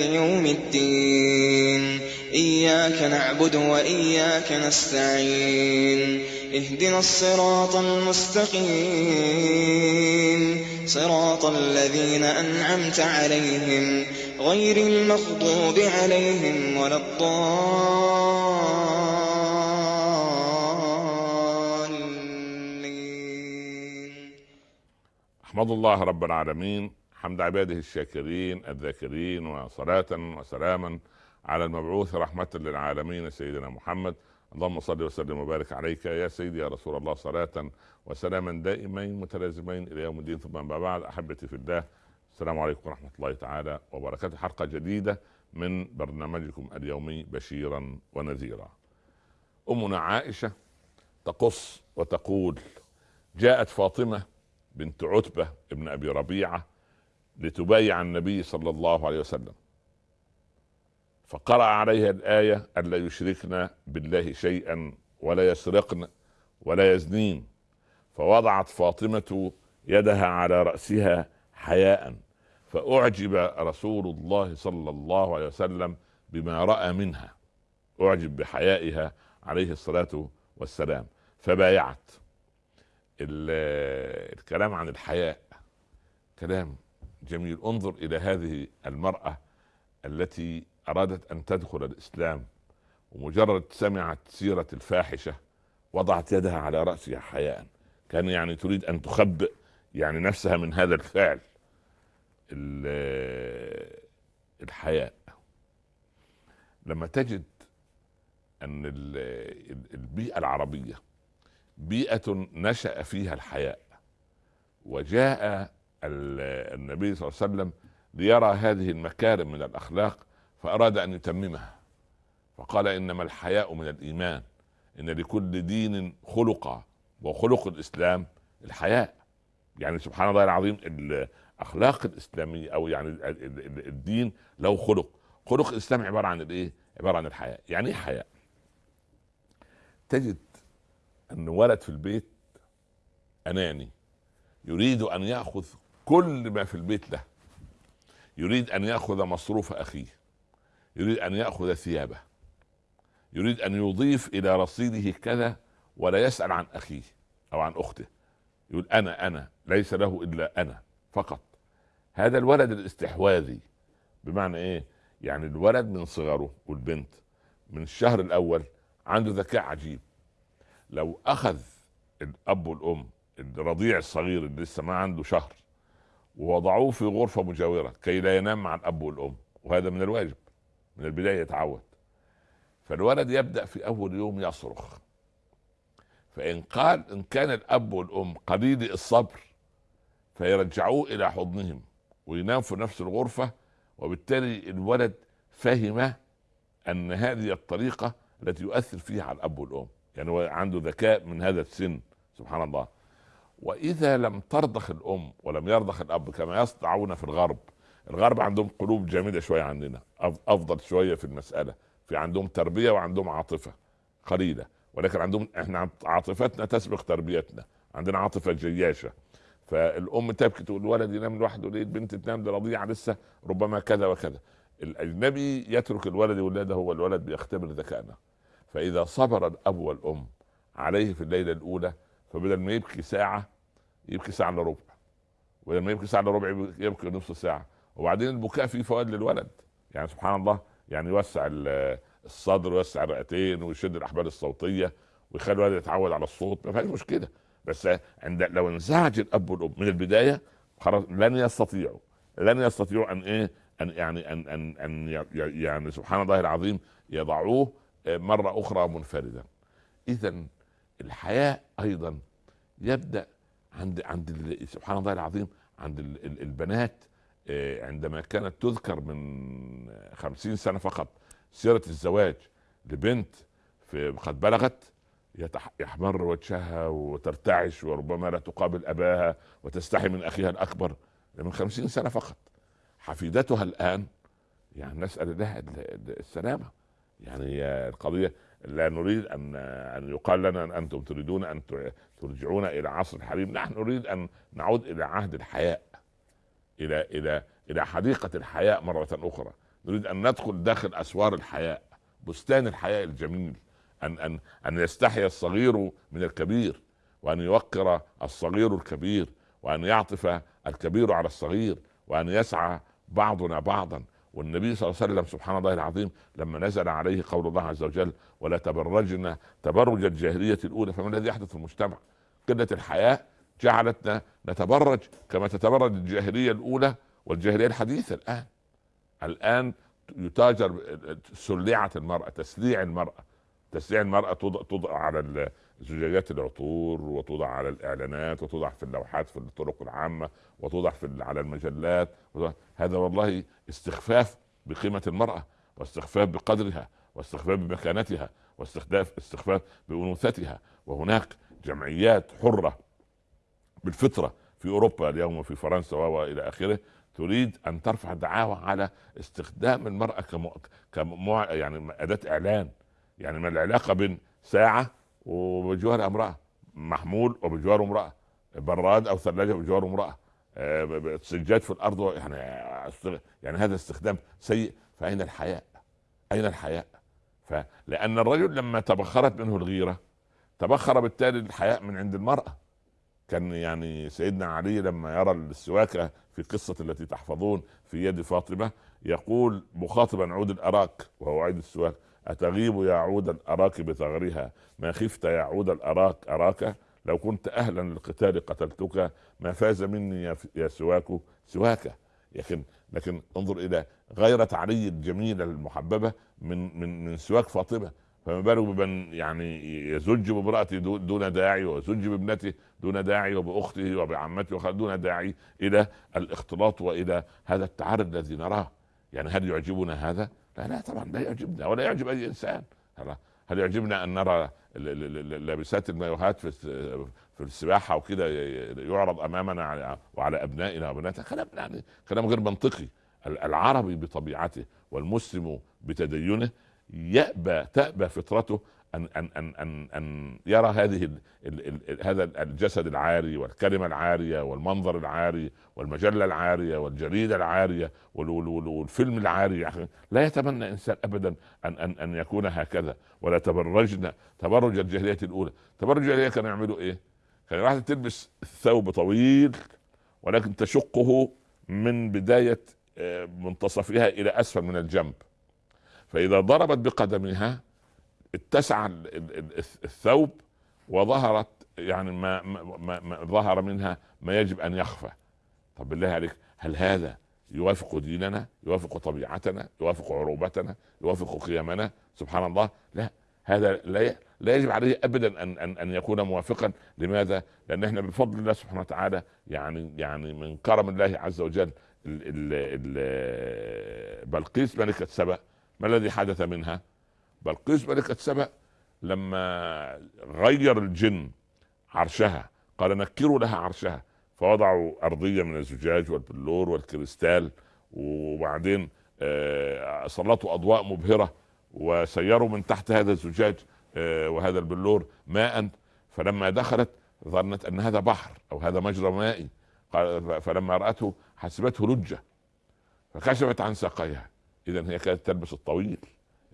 يوم الدين. إياك نعبد وإياك نستعين. اهدنا الصراط المستقيم. صراط الذين أنعمت عليهم غير المغضوب عليهم ولا الضالين. أحمد الله رب العالمين. حمد عباده الشاكرين الذاكرين وصلاة وسلاما على المبعوث رحمة للعالمين سيدنا محمد. اللهم صل وسلم وبارك عليك يا سيدي يا رسول الله صلاة وسلاما دائمين متلازمين إلى يوم الدين. ثم أما بعد أحبتي في الله السلام عليكم ورحمة الله تعالى وبركاته. حلقة جديدة من برنامجكم اليومي بشيرا ونذيرا. أمنا عائشة تقص وتقول جاءت فاطمة بنت عتبة ابن أبي ربيعة لتبايع النبي صلى الله عليه وسلم. فقرأ عليها الآية ألا يشركن بالله شيئا ولا يسرقن ولا يزنين. فوضعت فاطمة يدها على رأسها حياء. فأعجب رسول الله صلى الله عليه وسلم بما رأى منها. أعجب بحيائها عليه الصلاة والسلام. فبايعت. الكلام عن الحياء كلام جميل. انظر إلى هذه المرأة التي أرادت أن تدخل الإسلام ومجرد سمعت سيرة الفاحشة وضعت يدها على رأسها حياء. كان يعني تريد أن تخبئ يعني نفسها من هذا الفعل الحياء. لما تجد أن البيئة العربية بيئة نشأ فيها الحياء وجاء النبي صلى الله عليه وسلم ليرى هذه المكارم من الأخلاق فأراد أن يتممها. فقال إنما الحياء من الإيمان إن لكل دين خلقا وخلق الإسلام الحياء. يعني سبحان الله العظيم الأخلاق الإسلامية أو يعني الدين له خلق. خلق الإسلام عبارة عن الإيه؟ عبارة عن الحياء. يعني إيه حياء؟ تجد أن ولد في البيت أناني يريد أن يأخذ كل ما في البيت له يريد أن يأخذ مصروف أخيه يريد أن يأخذ ثيابه يريد أن يضيف إلى رصيده كذا ولا يسأل عن أخيه أو عن أخته. يقول أنا أنا ليس له إلا أنا فقط. هذا الولد الاستحواذي بمعنى إيه؟ يعني الولد من صغره والبنت من الشهر الأول عنده ذكاء عجيب. لو أخذ الأب والأم الرضيع الصغير اللي لسه ما عنده شهر ووضعوه في غرفة مجاورة كي لا ينام مع الاب والأم وهذا من الواجب من البداية يتعود. فالولد يبدأ في أول يوم يصرخ. فإن قال إن كان الأب والأم قليل الصبر فيرجعوه إلى حضنهم وينام في نفس الغرفة وبالتالي الولد فهم أن هذه الطريقة التي يؤثر فيها على الأب والأم. يعني هو عنده ذكاء من هذا السن سبحان الله. وإذا لم ترضخ الأم ولم يرضخ الأب كما يصنعون في الغرب الغرب عندهم قلوب جامده شوية عندنا أفضل شوية في المسألة في عندهم تربية وعندهم عاطفة قليلة ولكن عندهم إحنا عاطفتنا تسبق تربيتنا عندنا عاطفة جياشة. فالأم تبكي تقول الولد ينام لوحده ليه؟ البنت تنام رضيعه لسه ربما كذا وكذا. الاجنبي يترك الولد ولاده هو الولد بيختبر ذكائنا. فإذا صبر الأب والأم عليه في الليلة الأولى فبدل ما يبكي ساعة يبكي ساعة إلا ربع. ولما يبكي ساعة إلا ربع يبكي نصف ساعة. وبعدين البكاء فيه فوائد للولد. يعني سبحان الله يعني يوسع الصدر ويوسع الرئتين ويشد الأحبال الصوتية ويخلي الولد يتعود على الصوت. ما فيهاش مشكلة. بس عند لو انزعج الأب والأم من البداية خلاص لن يستطيعوا. لن يستطيعوا أن إيه؟ أن يعني ان ان أن يعني سبحان الله العظيم يضعوه مرة أخرى منفردا. اذا الحياء أيضا يبدأ عند عند سبحان الله العظيم عند البنات عندما كانت تذكر من خمسين سنة فقط سيرة الزواج لبنت في قد بلغت يحمر وجهها وترتعش وربما لا تقابل أباها وتستحي من أخيها الأكبر من خمسين سنة فقط. حفيدتها الآن يعني نسأل الله السلامة. يعني القضية لا نريد أن أن يقال لنا أنتم تريدون أن ترجعون إلى عصر الحريم. نحن نريد أن نعود إلى عهد الحياء إلى إلى إلى حديقة الحياء مرة أخرى. نريد أن ندخل داخل أسوار الحياء بستان الحياء الجميل. أن أن أن يستحي الصغير من الكبير وأن يوقر الصغير الكبير وأن يعطف الكبير على الصغير وأن يسعى بعضنا بعضا. والنبي صلى الله عليه وسلم سبحان الله العظيم لما نزل عليه قول الله عز وجل ولا تبرجنا تبرج الجاهلية الأولى فما الذي يحدث في المجتمع؟ قلة الحياء جعلتنا نتبرج كما تتبرج الجاهلية الأولى والجاهلية الحديثة الآن الآن يتاجر سلعه المرأة تسليع المرأة تسليع المرأة توضع, توضع على زجاجات العطور وتوضع على الإعلانات وتوضع في اللوحات في الطرق العامة وتوضع في على المجلات هذا والله استخفاف بقيمة المرأة واستخفاف بقدرها واستخفاف بمكانتها واستخفاف استخفاف بأنوثتها وهناك جمعيات حرة بالفطرة في أوروبا اليوم وفي فرنسا وإلى آخره تريد أن ترفع دعاوى على استخدام المرأة. كمو... يعني أداة إعلان يعني ما العلاقة بين ساعة وبجوار امرأة محمول وبجواره امرأة براد أو ثلاجة بجواره امرأة آه، سجاد في الأرض يعني يعني هذا استخدام سيء فأين الحياء؟ أين الحياء؟ فلان الرجل لما تبخرت منه الغيرة تبخر بالتالي الحياء من عند المرأة كان يعني سيدنا علي لما يرى السواكة في قصة التي تحفظون في يد فاطمة يقول مخاطبا عود الأراك وهو عيد السواك أتغيب يا عود الاراك بثغرها؟ ما خفت يا عود الاراك اراك لو كنت أهلا للقتال قتلتك ما فاز مني يا سواك سواك. لكن لكن انظر إلى غيرة علي الجميلة المحببة من من من سواك فاطمة. فما بالك بمن يعني يزج بامرأته دون داعي ويزج بابنته دون داعي وبأخته وبعمته دون داعي إلى الإختلاط وإلى هذا التعرض الذي نراه. يعني هل يعجبنا هذا؟ لا لا طبعا لا يعجبنا ولا يعجب أي إنسان. هل يعجبنا أن نرى لابسات المايوهات في في السباحة وكده يعرض أمامنا وعلى أبنائنا وبناتنا؟ كلام يعني كلام غير منطقي. العربي بطبيعته والمسلم بتدينه يأبى تأبى فطرته أن أن أن أن, أن يرى هذه ال ال ال هذا الجسد العاري والكلمة العارية والمنظر العاري والمجلة العارية والجريده العارية والفيلم العاري. لا يتمنى إنسان ابدا أن أن أن يكون هكذا. ولا تبرجنا تبرج الجاهلية الأولى. تبرج الجاهلية كانوا يعملوا إيه؟ كان واحدة تلبس ثوب طويل ولكن تشقه من بداية آه، منتصفها إلى أسفل من الجنب. فإذا ضربت بقدمها اتسع الثوب وظهرت يعني ما, ما, ما ظهر منها ما يجب أن يخفى. طب بالله عليك هل هذا يوافق ديننا يوافق طبيعتنا يوافق عروبتنا يوافق قيمنا؟ سبحان الله لا. هذا لا لا يجب عليه ابدا ان ان أن يكون موافقا. لماذا؟ لأن إحنا بفضل الله سبحانه وتعالى يعني يعني من كرم الله عز وجل بلقيس ملكة سبأ ما الذي حدث منها؟ بلقيس ملكة سبأ لما غير الجن عرشها قال نكروا لها عرشها فوضعوا أرضية من الزجاج والبلور والكريستال وبعدين آه، سلطوا أضواء مبهرة وسيروا من تحت هذا الزجاج آه، وهذا البلور ماء. فلما دخلت ظنت أن هذا بحر أو هذا مجرى مائي. فلما رأته حسبته لجة فكشفت عن ساقيها. إذا هي كانت تلبس الطويل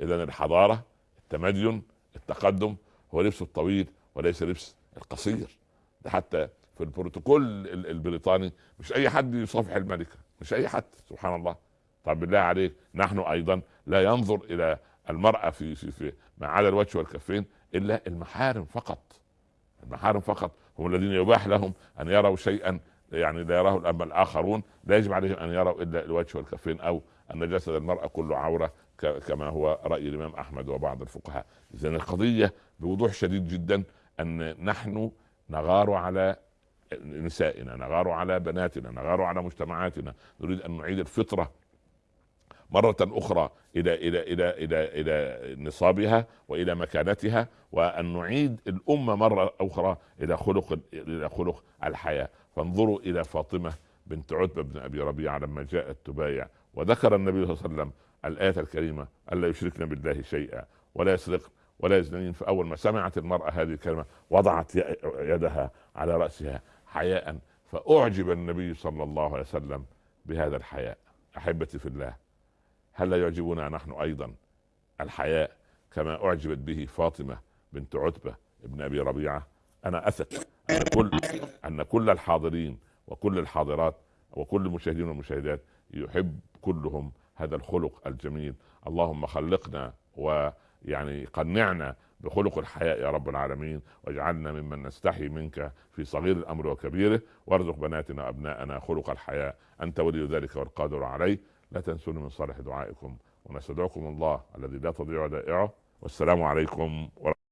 إذا الحضارة التمدن التقدم هو لبس الطويل وليس لبس القصير. ده حتى في البروتوكول البريطاني مش أي حد يصافح الملكة مش أي حد سبحان الله. طب بالله عليك نحن أيضا لا ينظر إلى المرأة في في, في ما عدا الوجه والكفين إلا المحارم فقط. المحارم فقط هم الذين يباح لهم أن يروا شيئا يعني لا يراه اما الآخرون لا يجب عليهم أن يروا إلا الوجه والكفين أو ان جسد المراه كله عوره كما هو رأي الإمام أحمد وبعض الفقهاء. اذا القضية بوضوح شديد جدا أن نحن نغار على نسائنا نغار على بناتنا نغار على مجتمعاتنا. نريد أن نعيد الفطرة مرة أخرى إلى إلى إلى إلى إلى نصابها وإلى مكانتها وأن نعيد الأمة مرة أخرى إلى خلق إلى خلق الحياة. فانظروا إلى فاطمة بنت عتبة بن أبي ربيعة لما جاءت تبايع وذكر النبي صلى الله عليه وسلم الآية الكريمة ألا يشركن بالله شيئا ولا يسرق ولا يزنين. فأول ما سمعت المرأة هذه الكلمة وضعت يدها على رأسها حياء فأعجب النبي صلى الله عليه وسلم بهذا الحياء. أحبتي في الله هل لا يعجبنا نحن أيضا الحياء كما أعجبت به فاطمة بنت عتبة ابن أبي ربيعة؟ أنا أثق أن كل أن كل الحاضرين وكل الحاضرات وكل المشاهدين والمشاهدات يحب كلهم هذا الخلق الجميل. اللهم خلقنا ويعني قنعنا بخلق الحياء يا رب العالمين واجعلنا ممن نستحي منك في صغير الأمر وكبيره وارزق بناتنا وابناءنا خلق الحياء أنت ولي ذلك والقادر عليه. لا تنسوني من صالح دعائكم ونستدعكم الله الذي لا تضيع ودائعه والسلام عليكم ورحمة